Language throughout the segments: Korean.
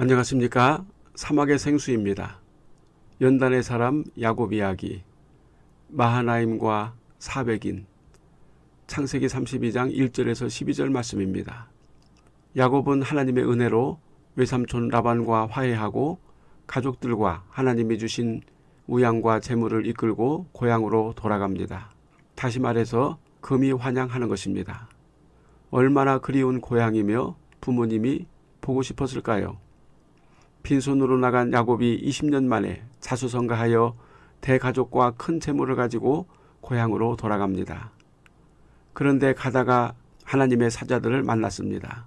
안녕하십니까 사막의 생수입니다. 연단의 사람 야곱 이야기 마하나임과 사백인 창세기 32장 1절에서 12절 말씀입니다. 야곱은 하나님의 은혜로 외삼촌 라반과 화해하고 가족들과 하나님이 주신 우양과 재물을 이끌고 고향으로 돌아갑니다. 다시 말해서 금이 환영하는 것입니다. 얼마나 그리운 고향이며 부모님이 보고 싶었을까요? 빈손으로 나간 야곱이 20년 만에 자수성가하여 대가족과 큰 재물을 가지고 고향으로 돌아갑니다. 그런데 가다가 하나님의 사자들을 만났습니다.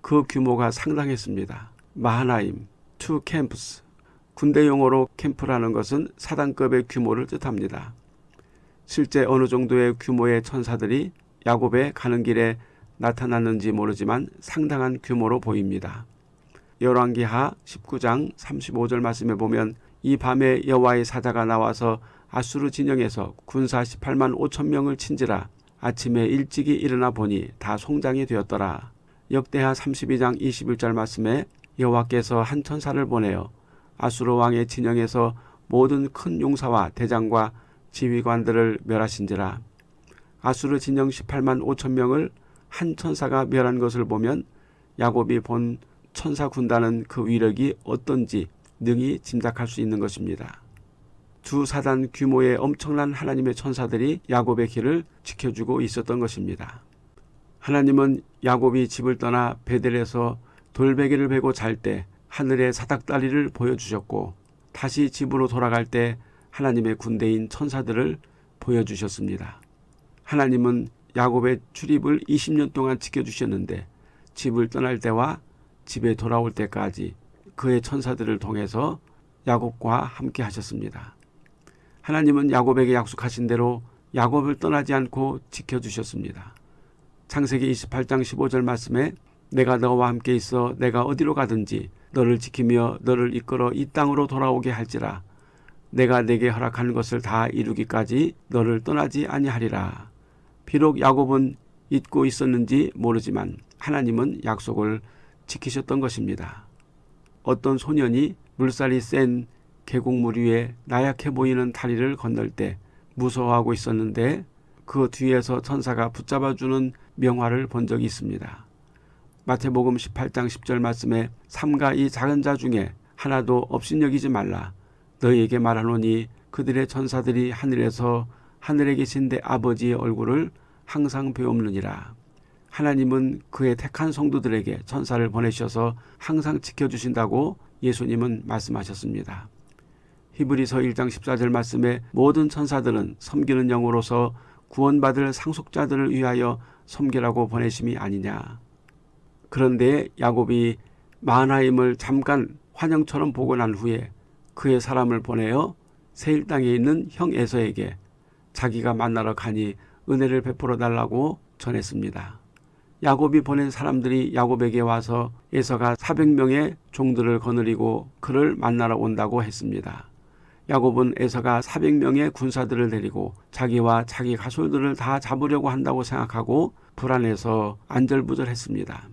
그 규모가 상당했습니다. 마하나임, two camps. 군대 용어로 캠프라는 것은 사단급의 규모를 뜻합니다. 실제 어느 정도의 규모의 천사들이 야곱의 가는 길에 나타났는지 모르지만 상당한 규모로 보입니다. 열왕기하 19장 35절 말씀에 보면 이 밤에 여호와의 사자가 나와서 아수르 진영에서 군사 18만 5천 명을 친지라 아침에 일찍이 일어나 보니 다 송장이 되었더라. 역대하 32장 21절 말씀에 여호와께서 한 천사를 보내어 아수르 왕의 진영에서 모든 큰 용사와 대장과 지휘관들을 멸하신지라. 아수르 진영 18만 5천 명을 한 천사가 멸한 것을 보면 야곱이 본 천사 군단은 그 위력이 어떤지 능히 짐작할 수 있는 것입니다. 두 사단 규모의 엄청난 하나님의 천사들이 야곱의 길을 지켜주고 있었던 것입니다. 하나님은 야곱이 집을 떠나 베델에서 돌베개를 베고 잘 때 하늘의 사닥다리를 보여주셨고 다시 집으로 돌아갈 때 하나님의 군대인 천사들을 보여주셨습니다. 하나님은 야곱의 출입을 20년 동안 지켜주셨는데 집을 떠날 때와 집에 돌아올 때까지 그의 천사들을 통해서 야곱과 함께 하셨습니다. 하나님은 야곱에게 약속하신 대로 야곱을 떠나지 않고 지켜주셨습니다. 창세기 28장 15절 말씀에 내가 너와 함께 있어 내가 어디로 가든지 너를 지키며 너를 이끌어 이 땅으로 돌아오게 할지라 내가 내게 허락하는 것을 다 이루기까지 너를 떠나지 아니하리라. 비록 야곱은 잊고 있었는지 모르지만 하나님은 약속을 지키셨던 것입니다. 어떤 소년이 물살이 센 계곡물 위에 나약해 보이는 다리를 건널 때 무서워하고 있었는데 그 뒤에서 천사가 붙잡아주는 명화를 본 적이 있습니다. 마태복음 18장 10절 말씀에 삼가 이 작은 자 중에 하나도 업신여기지 말라. 너희에게 말하노니 그들의 천사들이 하늘에서 하늘에 계신 내 아버지의 얼굴을 항상 배움느니라. 하나님은 그의 택한 성도들에게 천사를 보내셔서 항상 지켜주신다고 예수님은 말씀하셨습니다. 히브리서 1장 14절 말씀에 모든 천사들은 섬기는 영으로서 구원받을 상속자들을 위하여 섬기라고 보내심이 아니냐. 그런데 야곱이 마하나임을 잠깐 환영처럼 보고 난 후에 그의 사람을 보내어 세일 땅에 있는 형 에서에게 자기가 만나러 가니 은혜를 베풀어 달라고 전했습니다. 야곱이 보낸 사람들이 야곱에게 와서 에서가 400명의 종들을 거느리고 그를 만나러 온다고 했습니다. 야곱은 에서가 400명의 군사들을 데리고 자기와 자기 가솔들을 다 잡으려고 한다고 생각하고 불안해서 안절부절했습니다.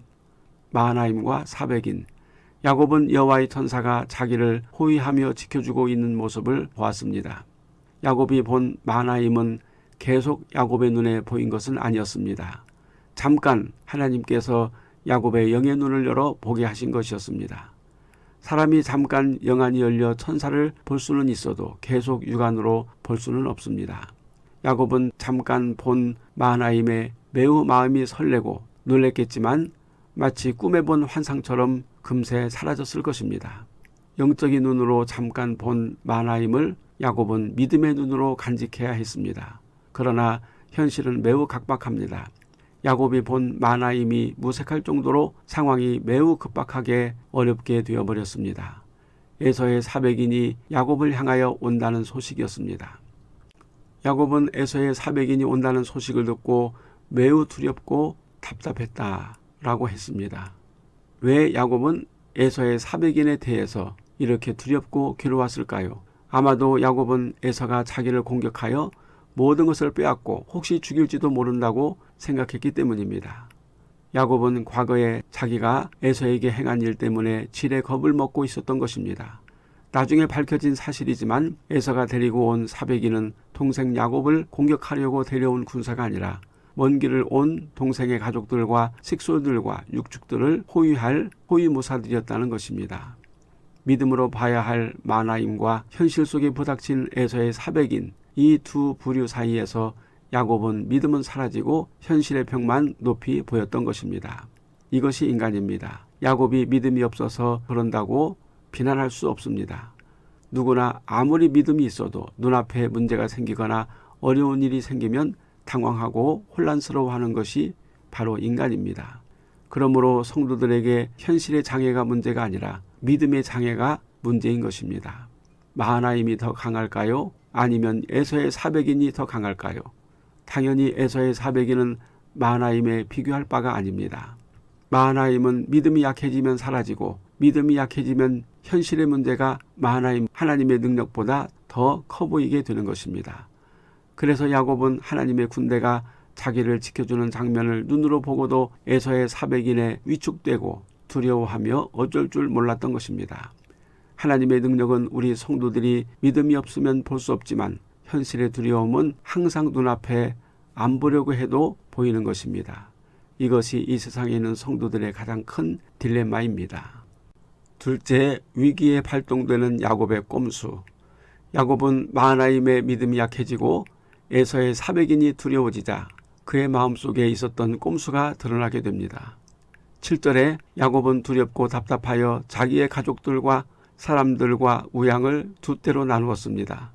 마하나임과 사백인 야곱은 여호와의 천사가 자기를 호위하며 지켜주고 있는 모습을 보았습니다. 야곱이 본 마하나임은 계속 야곱의 눈에 보인 것은 아니었습니다. 잠깐 하나님께서 야곱의 영의 눈을 열어 보게 하신 것이었습니다. 사람이 잠깐 영안이 열려 천사를 볼 수는 있어도 계속 육안으로 볼 수는 없습니다. 야곱은 잠깐 본 마하나임에 매우 마음이 설레고 놀랬겠지만 마치 꿈에 본 환상처럼 금세 사라졌을 것입니다. 영적인 눈으로 잠깐 본 마하나임을 야곱은 믿음의 눈으로 간직해야 했습니다. 그러나 현실은 매우 각박합니다. 야곱이 본 마나임이 무색할 정도로 상황이 매우 급박하게 어렵게 되어버렸습니다. 에서의 사백인이 야곱을 향하여 온다는 소식이었습니다. 야곱은 에서의 사백인이 온다는 소식을 듣고 매우 두렵고 답답했다 라고 했습니다. 왜 야곱은 에서의 사백인에 대해서 이렇게 두렵고 괴로웠을까요? 아마도 야곱은 에서가 자기를 공격하여 모든 것을 빼앗고 혹시 죽일지도 모른다고 생각했기 때문입니다. 야곱은 과거에 자기가 에서에게 행한 일 때문에 질의 겁을 먹고 있었던 것입니다. 나중에 밝혀진 사실이지만 에서가 데리고 온 사백이는 동생 야곱을 공격하려고 데려온 군사가 아니라 먼 길을 온 동생의 가족들과 식솔들과 육축들을 호위할 호위무사들이었다는 것입니다. 믿음으로 봐야 할 마나임과 현실 속에 부닥친 에서의 사백인 이 두 부류 사이에서 야곱은 믿음은 사라지고 현실의 벽만 높이 보였던 것입니다. 이것이 인간입니다. 야곱이 믿음이 없어서 그런다고 비난할 수 없습니다. 누구나 아무리 믿음이 있어도 눈앞에 문제가 생기거나 어려운 일이 생기면 당황하고 혼란스러워하는 것이 바로 인간입니다. 그러므로 성도들에게 현실의 장애가 문제가 아니라 믿음의 장애가 문제인 것입니다. 마하나임이 더 강할까요? 아니면 에서의 사백인이 더 강할까요? 당연히 에서의 사백인은 마하나임에 비교할 바가 아닙니다. 마하나임은 믿음이 약해지면 사라지고 믿음이 약해지면 현실의 문제가 마하나임 하나님의 능력보다 더 커 보이게 되는 것입니다. 그래서 야곱은 하나님의 군대가 자기를 지켜주는 장면을 눈으로 보고도 에서의 사백인에 위축되고 두려워하며 어쩔 줄 몰랐던 것입니다. 하나님의 능력은 우리 성도들이 믿음이 없으면 볼 수 없지만 현실의 두려움은 항상 눈앞에 안 보려고 해도 보이는 것입니다. 이것이 이 세상에 있는 성도들의 가장 큰 딜레마입니다. 둘째, 위기에 발동되는 야곱의 꼼수. 야곱은 마하나임의 믿음이 약해지고 에서의 사백인이 두려워지자 그의 마음속에 있었던 꼼수가 드러나게 됩니다. 7절에 야곱은 두렵고 답답하여 자기의 가족들과 사람들과 우양을 두 때로 나누었습니다.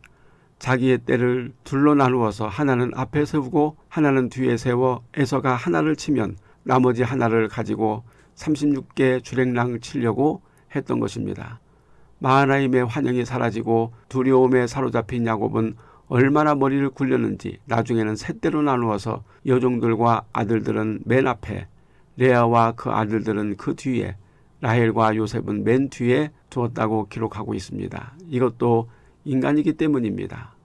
자기의 떼를 둘로 나누어서 하나는 앞에 세우고 하나는 뒤에 세워 에서가 하나를 치면 나머지 하나를 가지고 36개 주랭랑 치려고 했던 것입니다. 마하나임의 환영이 사라지고 두려움에 사로잡힌 야곱은 얼마나 머리를 굴렸는지 나중에는 셋대로 나누어서 여종들과 아들들은 맨 앞에 레아와 그 아들들은 그 뒤에 라헬과 요셉은 맨 뒤에 두었다고 기록하고 있습니다. 이것도 인간이기 때문입니다.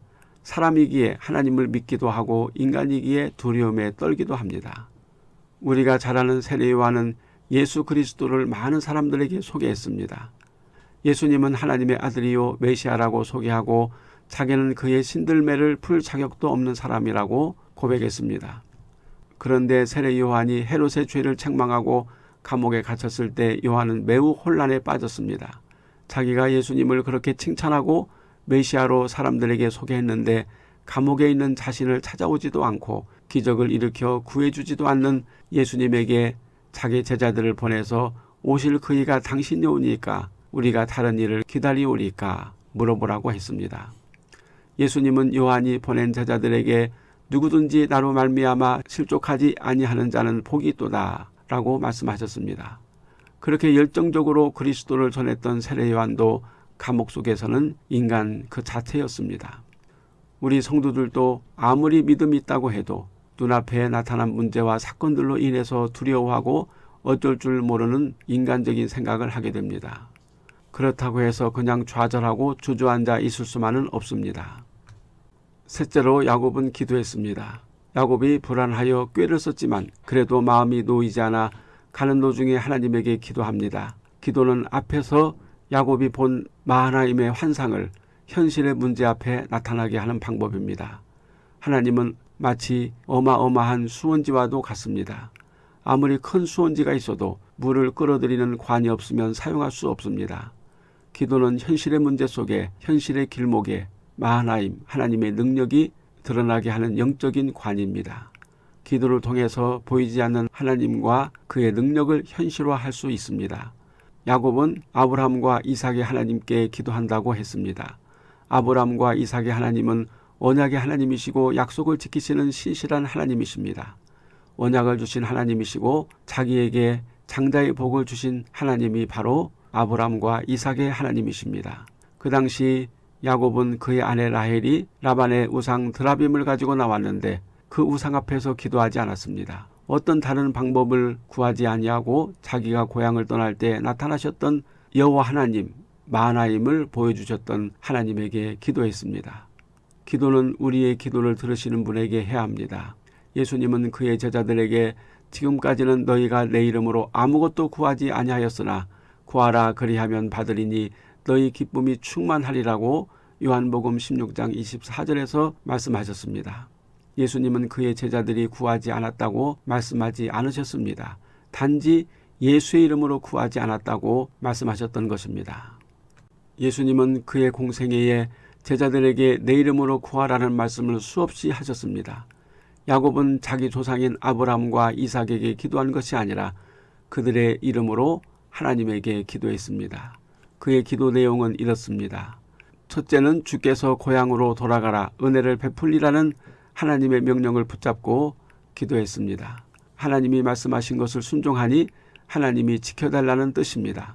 사람이기에 하나님을 믿기도 하고 인간이기에 두려움에 떨기도 합니다. 우리가 잘 아는 세례요한은 예수 그리스도를 많은 사람들에게 소개했습니다. 예수님은 하나님의 아들이요 메시아라고 소개하고 자기는 그의 신들매를 풀 자격도 없는 사람이라고 고백했습니다. 그런데 세례 요한이 헤롯의 죄를 책망하고 감옥에 갇혔을 때 요한은 매우 혼란에 빠졌습니다. 자기가 예수님을 그렇게 칭찬하고 메시아로 사람들에게 소개했는데 감옥에 있는 자신을 찾아오지도 않고 기적을 일으켜 구해주지도 않는 예수님에게 자기 제자들을 보내서 오실 그이가 당신이 오니까 우리가 다른 일을 기다리오리까 물어보라고 했습니다. 예수님은 요한이 보낸 제자들에게 누구든지 나로 말미암아 실족하지 아니하는 자는 복이 있도다 라고 말씀하셨습니다. 그렇게 열정적으로 그리스도를 전했던 세례 요한도 감옥 속에서는 인간 그 자체였습니다. 우리 성도들도 아무리 믿음이 있다고 해도 눈앞에 나타난 문제와 사건들로 인해서 두려워하고 어쩔 줄 모르는 인간적인 생각을 하게 됩니다. 그렇다고 해서 그냥 좌절하고 주저앉아 있을 수만은 없습니다. 셋째로 야곱은 기도했습니다. 야곱이 불안하여 꾀를 썼지만 그래도 마음이 놓이지 않아 가는 도중에 하나님에게 기도합니다. 기도는 앞에서 야곱이 본 마하나임의 환상을 현실의 문제 앞에 나타나게 하는 방법입니다. 하나님은 마치 어마어마한 수원지와도 같습니다. 아무리 큰 수원지가 있어도 물을 끌어들이는 관이 없으면 사용할 수 없습니다. 기도는 현실의 문제 속에 현실의 길목에 마하나임 하나님의 능력이 드러나게 하는 영적인 관입니다. 기도를 통해서 보이지 않는 하나님과 그의 능력을 현실화할 수 있습니다. 야곱은 아브라함과 이삭의 하나님께 기도한다고 했습니다. 아브라함과 이삭의 하나님은 언약의 하나님이시고 약속을 지키시는 신실한 하나님이십니다. 언약을 주신 하나님이시고 자기에게 장자의 복을 주신 하나님이 바로 아브라함과 이삭의 하나님이십니다. 그 당시 야곱은 그의 아내 라헬이 라반의 우상 드라빔을 가지고 나왔는데 그 우상 앞에서 기도하지 않았습니다. 어떤 다른 방법을 구하지 아니하고 자기가 고향을 떠날 때 나타나셨던 여호와 하나님 마나임을 보여주셨던 하나님에게 기도했습니다. 기도는 우리의 기도를 들으시는 분에게 해야 합니다. 예수님은 그의 제자들에게 지금까지는 너희가 내 이름으로 아무것도 구하지 아니하였으나 구하라 그리하면 받으리니 너희 기쁨이 충만하리라고 요한복음 16장 24절에서 말씀하셨습니다. 예수님은 그의 제자들이 구하지 않았다고 말씀하지 않으셨습니다. 단지 예수의 이름으로 구하지 않았다고 말씀하셨던 것입니다. 예수님은 그의 공생애에 제자들에게 내 이름으로 구하라는 말씀을 수없이 하셨습니다. 야곱은 자기 조상인 아브라함과 이삭에게 기도한 것이 아니라 그들의 이름으로 하나님에게 기도했습니다. 그의 기도 내용은 이렇습니다. 첫째는 주께서 고향으로 돌아가라 은혜를 베풀리라는 하나님의 명령을 붙잡고 기도했습니다. 하나님이 말씀하신 것을 순종하니 하나님이 지켜달라는 뜻입니다.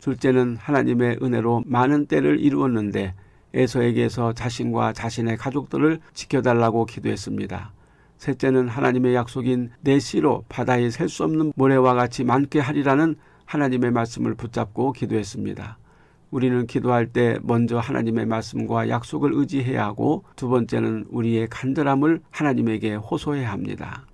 둘째는 하나님의 은혜로 많은 때를 이루었는데 에서에게서 자신과 자신의 가족들을 지켜달라고 기도했습니다. 셋째는 하나님의 약속인 내 씨로 바다에 셀 수 없는 모래와 같이 많게 하리라는 하나님의 말씀을 붙잡고 기도했습니다. 우리는 기도할 때 먼저 하나님의 말씀과 약속을 의지해야 하고 두 번째는 우리의 간절함을 하나님에게 호소해야 합니다.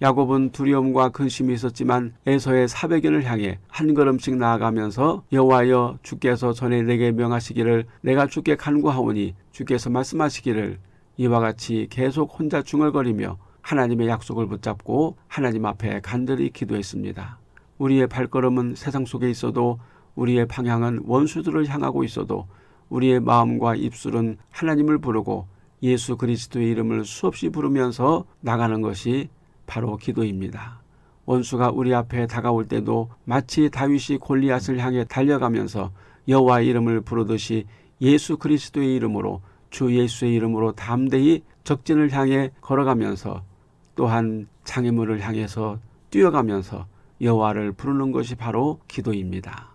야곱은 두려움과 근심이 있었지만 에서의 사백연을 향해 한 걸음씩 나아가면서 여호와여 주께서 전에 내게 명하시기를 내가 주께 간구하오니 주께서 말씀하시기를 이와 같이 계속 혼자 중얼거리며 하나님의 약속을 붙잡고 하나님 앞에 간절히 기도했습니다. 우리의 발걸음은 세상 속에 있어도 우리의 방향은 원수들을 향하고 있어도 우리의 마음과 입술은 하나님을 부르고 예수 그리스도의 이름을 수없이 부르면서 나가는 것이 바로 기도입니다. 원수가 우리 앞에 다가올 때도 마치 다윗이 골리앗을 향해 달려가면서 여호와의 이름을 부르듯이 예수 그리스도의 이름으로 주 예수의 이름으로 담대히 적진을 향해 걸어가면서 또한 장애물을 향해서 뛰어가면서 여호와를 부르는 것이 바로 기도입니다.